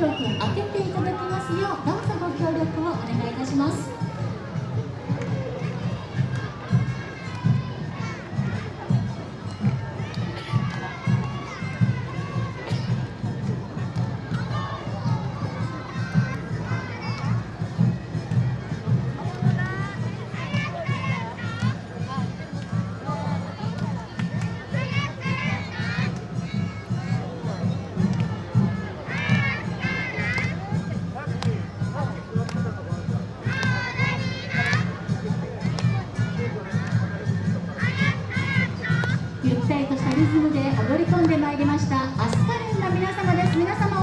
16開けていただリズムで踊り込んでまいりましたアスカレンの皆様です。皆様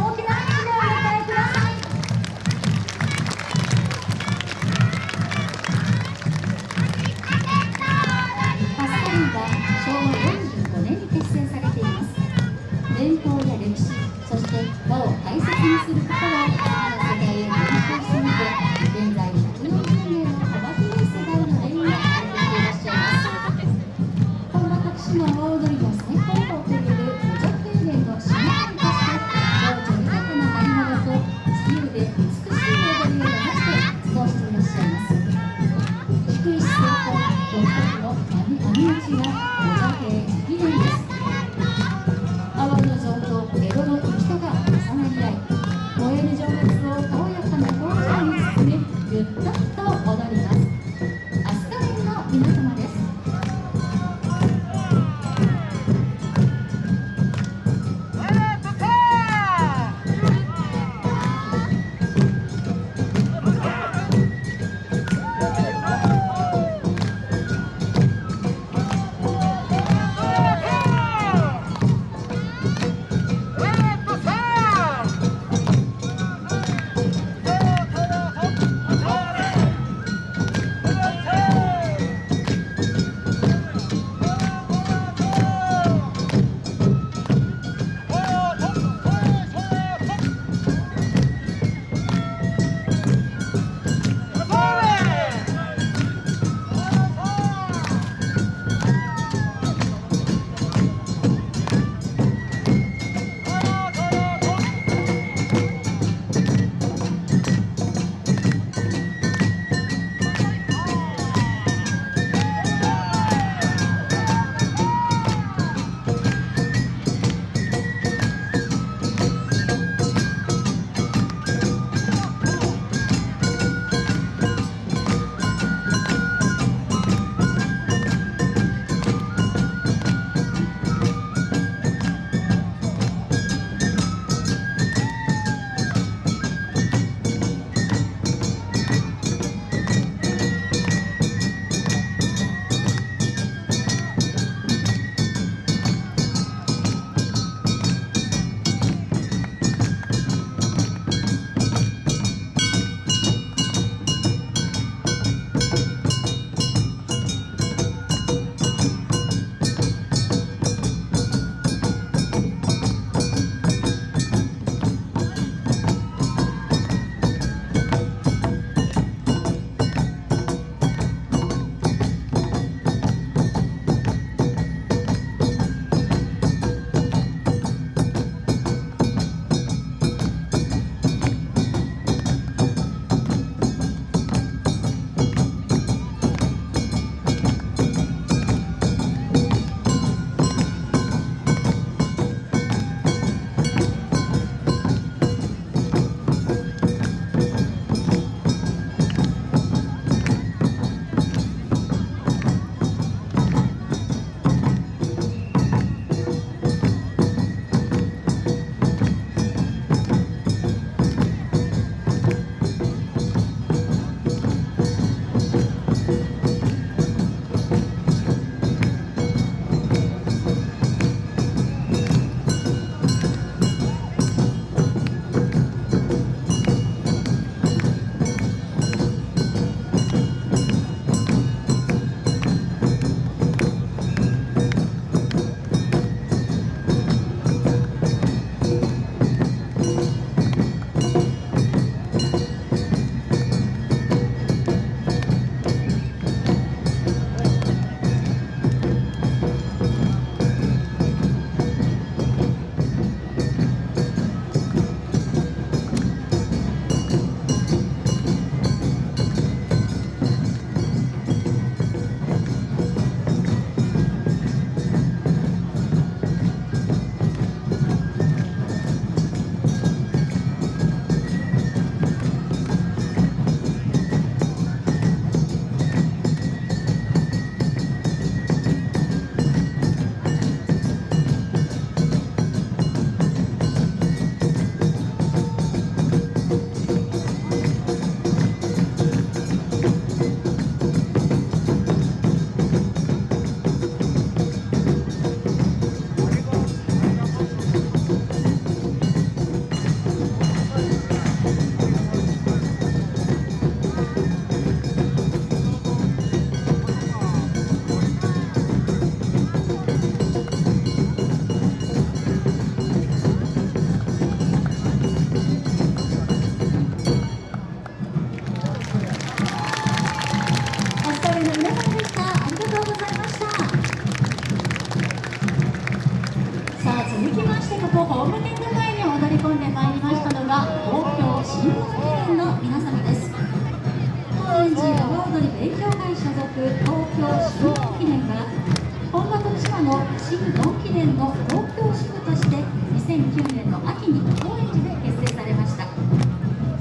年の東京支部として2009年の秋に高円寺で結成されました。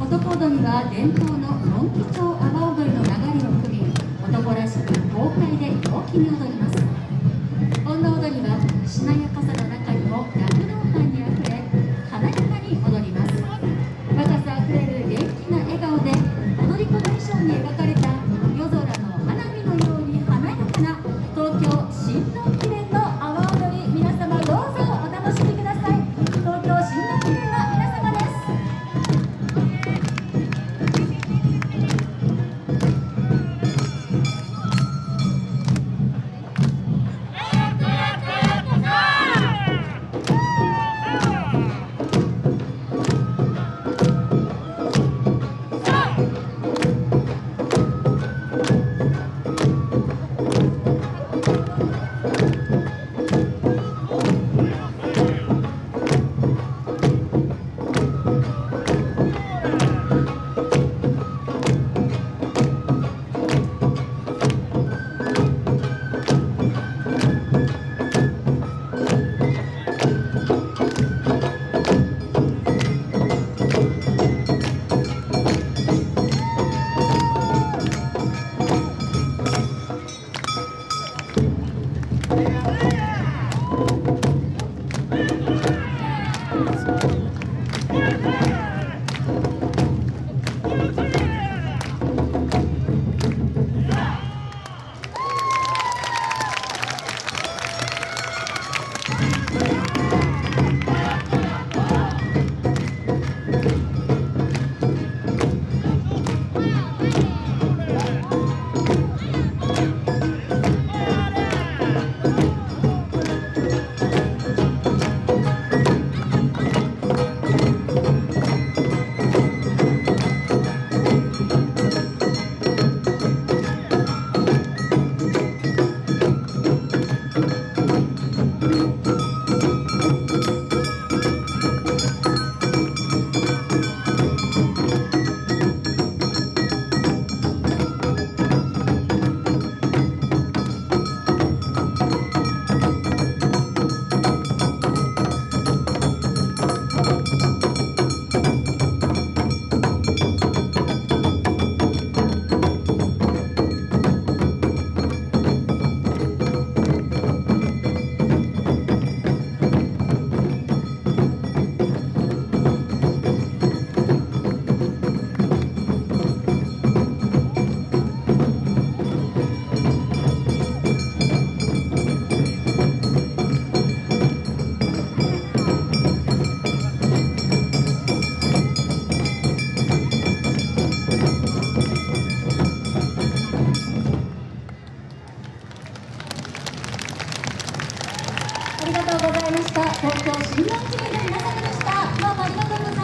男踊りは伝統のドンキ町阿波